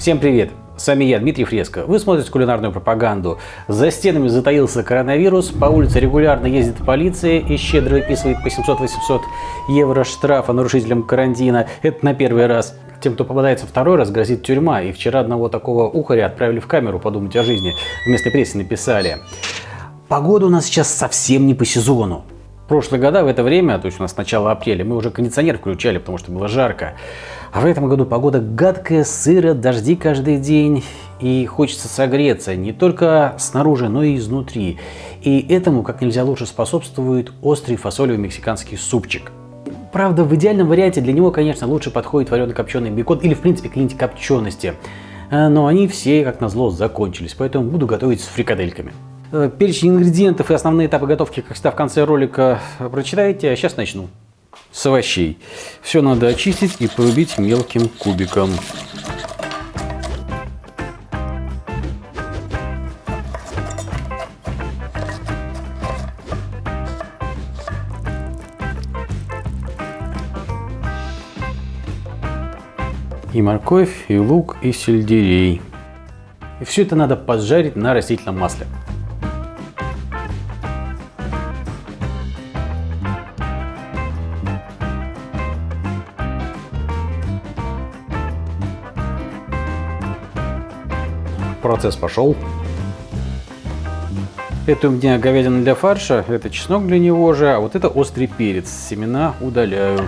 Всем привет! С вами я, Дмитрий Фреско. Вы смотрите кулинарную пропаганду. За стенами затаился коронавирус, по улице регулярно ездит полиция и щедро выписывает по 700-800 евро штрафа нарушителям карантина. Это на первый раз. Тем, кто попадается второй раз, грозит тюрьма. И вчера одного такого ухаря отправили в камеру подумать о жизни. Вместо прессы написали. Погода у нас сейчас совсем не по сезону прошлые года в это время, то есть у нас с начала апреля, мы уже кондиционер включали, потому что было жарко. А в этом году погода гадкая, сыро, дожди каждый день. И хочется согреться не только снаружи, но и изнутри. И этому как нельзя лучше способствует острый фасолевый мексиканский супчик. Правда, в идеальном варианте для него, конечно, лучше подходит варено-копченый бекон или, в принципе, клинить копчености. Э, но они все, как назло, закончились, поэтому буду готовить с фрикадельками. Э, перечень ингредиентов и основные этапы готовки, как всегда, в конце ролика прочитаете. А сейчас начну. С овощей. Все надо очистить и порубить мелким кубиком. И морковь, и лук, и сельдерей. И все это надо поджарить на растительном масле. Процесс пошел. Это у меня говядина для фарша, это чеснок для него же, а вот это острый перец. Семена удаляю.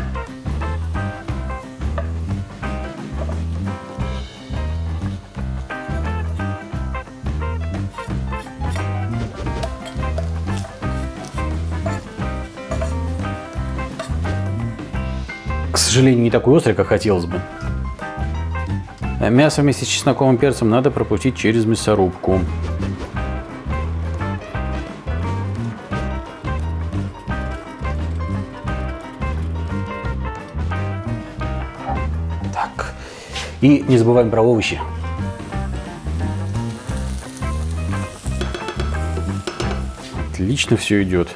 К сожалению, не такой острый, как хотелось бы. Э, мясо вместе с чесноковым перцем надо пропустить через мясорубку. Так. И не забываем про овощи. Отлично все идет.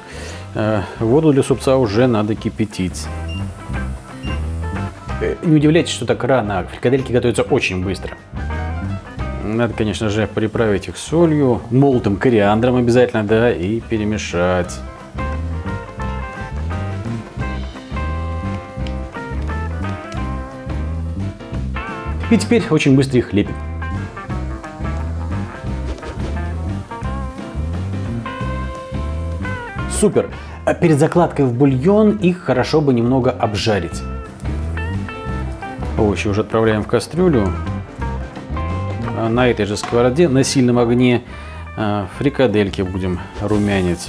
Э, воду для супца уже надо кипятить. Э, не удивляйтесь, что так рано. Фрикадельки готовятся очень быстро. Надо, конечно же, приправить их солью, молотым кориандром обязательно, да, и перемешать. И теперь очень быстро их лепим. Супер! А перед закладкой в бульон их хорошо бы немного обжарить. Овощи уже отправляем в кастрюлю. А на этой же сковороде на сильном огне а, фрикадельки будем румянить.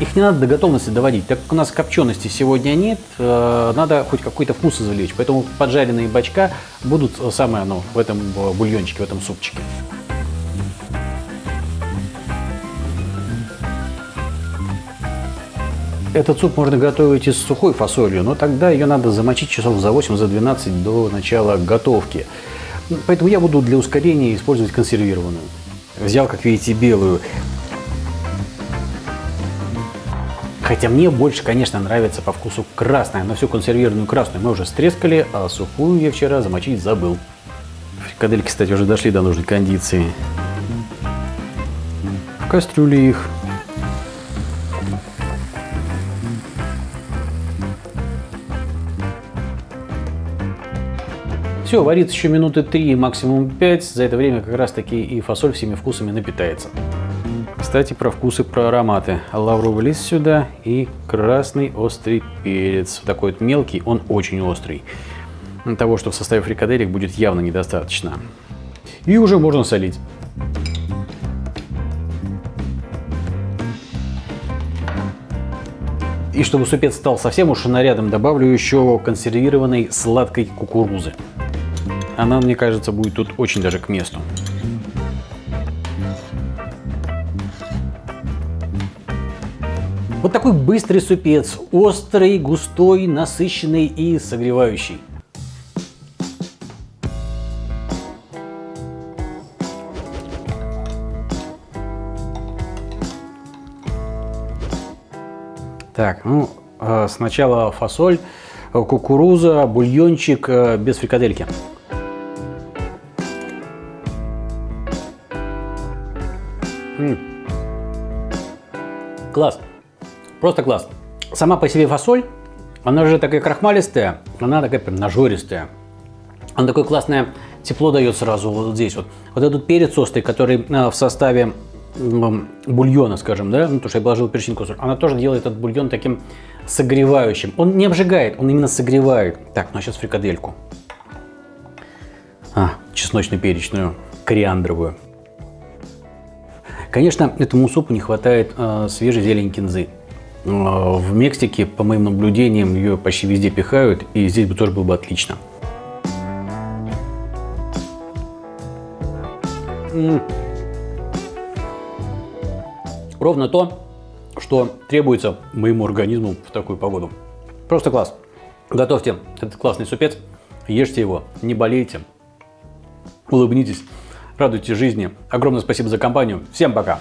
Их не надо до готовности доводить. Так как у нас копчености сегодня нет, а, надо хоть какой-то вкус извлечь. Поэтому поджаренные бачка будут самое оно в этом бульончике, в этом супчике. Этот суп можно готовить и с сухой фасолью, но тогда ее надо замочить часов за 8-12 за до начала готовки. Поэтому я буду для ускорения использовать консервированную. Взял, как видите, белую. Хотя мне больше, конечно, нравится по вкусу красная, но всю консервированную красную мы уже стрескали, а сухую я вчера замочить забыл. Фрикадельки, кстати, уже дошли до нужной кондиции. В кастрюле их Все, варится еще минуты 3, максимум 5. За это время как раз таки и фасоль всеми вкусами напитается. Кстати, про вкусы, про ароматы. Лавровый лист сюда и красный острый перец. Такой вот мелкий, он очень острый. Того, что в составе фрикаделек будет явно недостаточно. И уже можно солить. И чтобы супец стал совсем уж нарядом, добавлю еще консервированной сладкой кукурузы. Она, мне кажется, будет тут очень даже к месту. Вот такой быстрый супец, острый, густой, насыщенный и согревающий. Так, ну, э, сначала фасоль. кукуруза, бульончик э, без фрикадельки. Класс. Просто класс. Сама по себе фасоль, она же такая крахмалистая, она такая прям нажористая. Она такое классное тепло дает сразу вот здесь вот. Вот этот перец острый, который э, в составе бульона, скажем, да, ну, то, что я положил перчинку, она тоже делает этот бульон таким согревающим. Он не обжигает, он именно согревает. Так, ну а сейчас фрикадельку. А, чесночно-перечную, кориандровую. Конечно, этому супу не хватает э, свежей зелени кинзы. Э, в Мексике, по моим наблюдениям, ее почти везде пихают, и здесь бы тоже было бы отлично. Ровно то, что требуется моему организму в такую погоду. Просто класс. Готовьте этот классный супец, ешьте его, не болейте, улыбнитесь, радуйтесь жизни. Огромное спасибо за компанию. Всем пока!